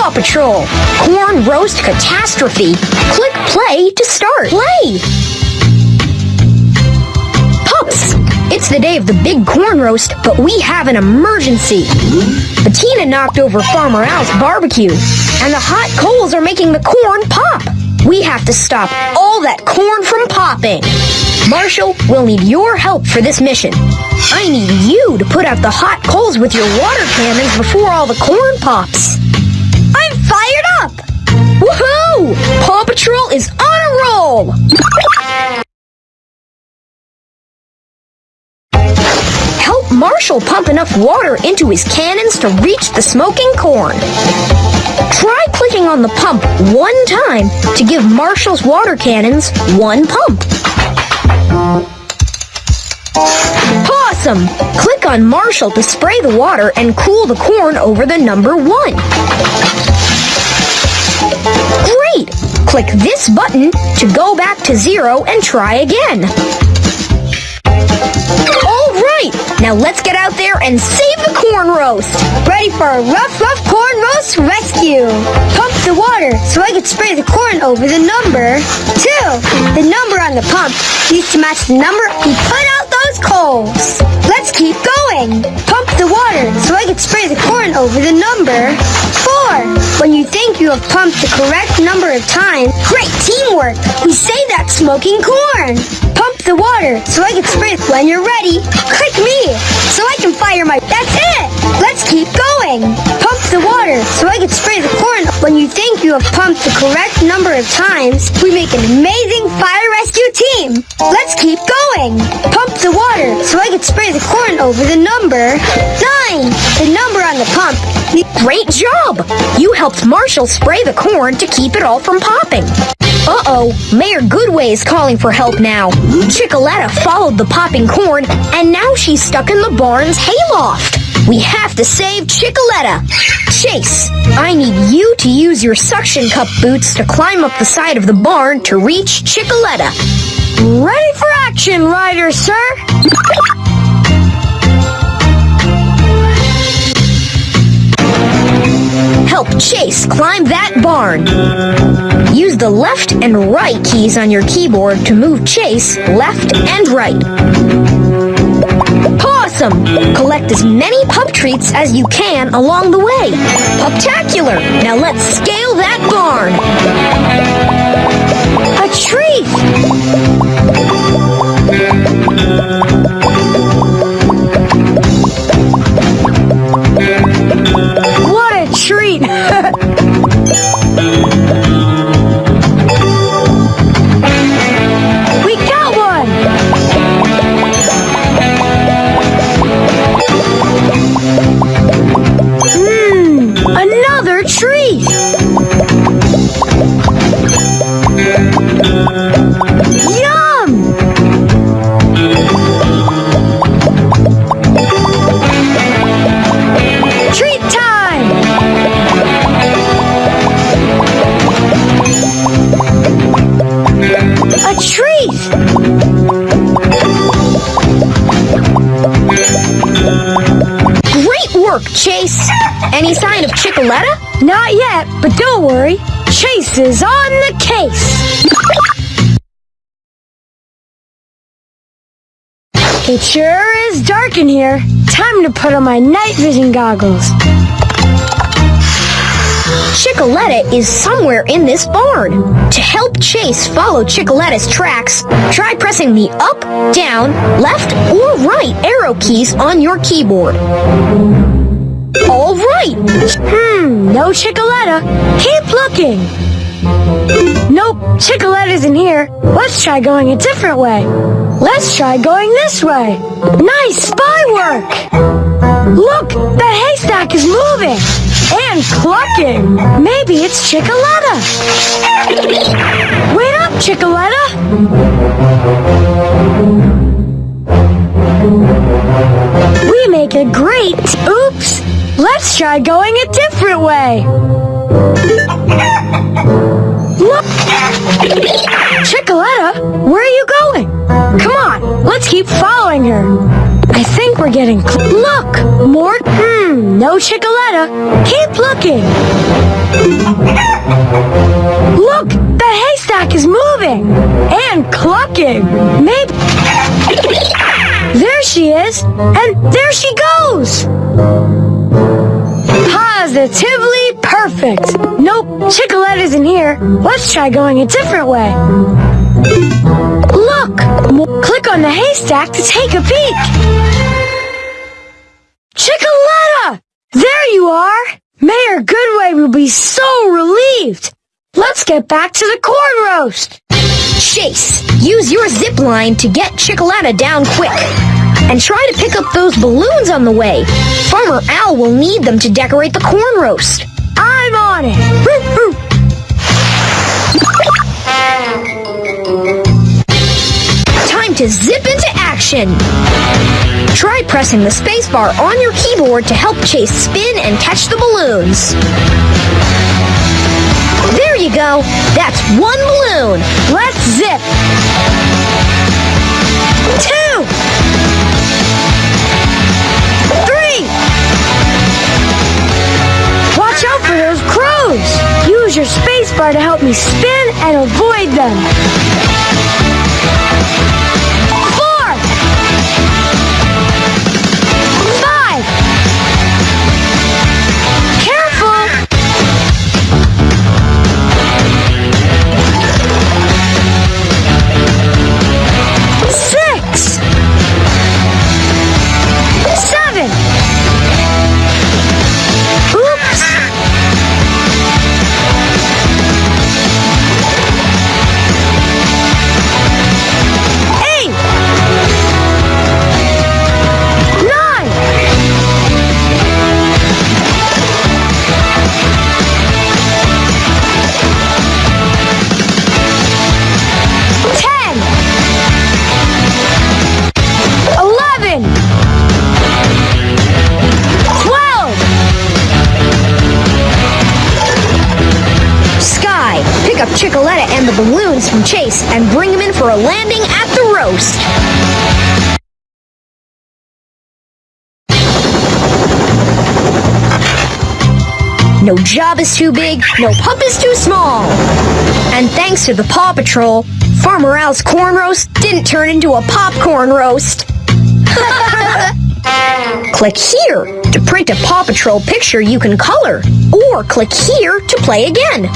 Paw Patrol, Corn Roast Catastrophe. Click play to start. Play! Pups! It's the day of the big corn roast, but we have an emergency. Bettina knocked over Farmer Al's barbecue, and the hot coals are making the corn pop. We have to stop all that corn from popping. Marshall, we'll need your help for this mission. I need you to put out the hot coals with your water cannons before all the corn pops. Woohoo! Paw Patrol is on a roll! Help Marshall pump enough water into his cannons to reach the smoking corn. Try clicking on the pump one time to give Marshall's water cannons one pump. Awesome! Click on Marshall to spray the water and cool the corn over the number one. Great! Click this button to go back to zero and try again. All right! Now let's get out there and save the corn roast. Ready for a rough, rough corn roast rescue. Pump the water so I can spray the corn over the number two. The number on the pump needs to match the number we put out those coals. Let's keep going. Pump the water so I can spray the corn over the number four. When you think you have pumped the correct number of times, great teamwork. We say that smoking corn. Pump the water so I can spray when you're ready. Click me so I can fire my. That's it. Let's keep going. Pump the water so I can spray the corn. When you think you have pumped the correct number of times, we make an amazing fire rescue team. Let's keep going. Pump the water so I can spray the corn over the number nine. The number on the pump. Great job! You helped Marshall spray the corn to keep it all from popping. Uh-oh, Mayor Goodway is calling for help now. Chickaletta followed the popping corn, and now she's stuck in the barn's hayloft. We have to save Chickaletta. Chase, I need you to use your suction cup boots to climb up the side of the barn to reach Chickaletta. Ready for action, Ryder, sir. Chase climb that barn. Use the left and right keys on your keyboard to move Chase left and right. Awesome! Collect as many pup treats as you can along the way. Puptacular! Now let's scale that barn. A tree. Work, Chase! Any sign of Chickaletta? Not yet, but don't worry. Chase is on the case. It sure is dark in here. Time to put on my night vision goggles. Chickaletta is somewhere in this barn. To help Chase follow Chickaletta's tracks, try pressing the up, down, left, or right arrow keys on your keyboard. All right! Hmm, no Chickaletta. Keep looking. Nope, Chickaletta's in here. Let's try going a different way. Let's try going this way. Nice spy work! Look, that haystack is moving clucking. Maybe it's Chickaletta. Wait up, Chickaletta. We make a great... Oops! Let's try going a different way. Look! Chickaletta, where are you going? Come on, let's keep following her. I think we're getting Look! More... Chickaletta. Keep looking. Look, the haystack is moving and clucking. Maybe. There she is, and there she goes. Positively perfect. Nope, Chickaletta isn't here. Let's try going a different way. Look! Click on the haystack to take a peek. Chickaletta! You are! Mayor Goodway will be so relieved. Let's get back to the corn roast. Chase, use your zip line to get Chickaletta down quick. And try to pick up those balloons on the way. Farmer Al will need them to decorate the corn roast. I'm on it. Time to zip into action. Try pressing the spacebar on your keyboard to help Chase spin and catch the balloons. There you go. That's one balloon. Let's zip. Two. Three. Watch out for those crows. Use your spacebar to help me spin and avoid them. The balloons from Chase and bring them in for a landing at the roast. No job is too big, no pup is too small. And thanks to the Paw Patrol, Farmer Al's corn roast didn't turn into a popcorn roast. click here to print a Paw Patrol picture you can color, or click here to play again.